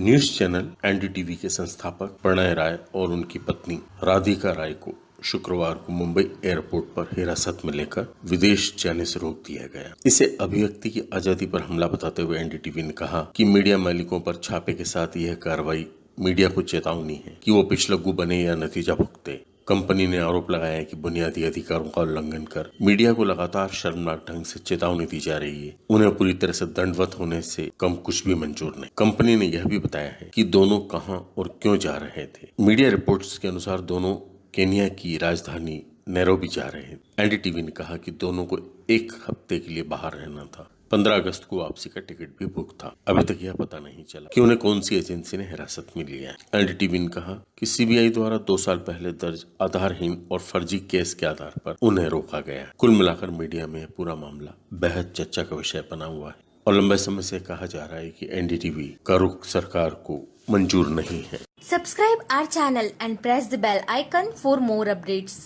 News channel NDTV के संस्थापक प्रणय राय और उनकी पत्नी राधिका राय को शुक्रवार को मुंबई एयरपोर्ट पर हिरासत में लेकर विदेश जाने से रोक दिया गया। इसे अभिव्यक्ति की आज़ादी पर हमला बताते हुए एनडीटीवी ने कहा कि मीडिया मालिकों पर छापे के साथ यह कार्रवाई मीडिया को चेतावनी है कि वो पिछलग्गू बने या नतीजा भुगते कंपनी ने आरोप लगाया कि बुनियादी अधिकारों का उल्लंघन कर मीडिया को लगातार शर्मनाक ढंग से चेतावनी दी जा रही है। उन्हें पूरी तरह से दंडवत होने से कम कुछ भी मंजूर नहीं। कंपनी ने यह भी बताया है कि दोनों कहाँ और क्यों जा रहे थे। मीडिया रिपोर्ट्स के अनुसार दोनों केनिया की राजधानी नैरोबी जा रहे हैं। एनडीटीवी ने कहा कि दोनों को एक हफ़्ते के लिए बाहर रहना था। 15 अगस्त को वापसी का टिकट भी बुक था। अभी तक यह पता नहीं चला कि उन्हें कौन सी एजेंसी ने हिरासत में लिया है। एन एनडीटीवी ने कहा कि सीबीआई द्वारा दो साल पहले दर्ज आधारहीन और फर्जी केस के आधार पर उन्हें रोका गया कुल मिलाकर मीडिया में पूरा मामला बेहद चर्चा का विषय बना हुआ है और लंबे समय से कहा जा रहा है कि एनडीटीवी का रुख सरकार को मंजूर नहीं है। Subscribe our channel and press the bell icon for more updates.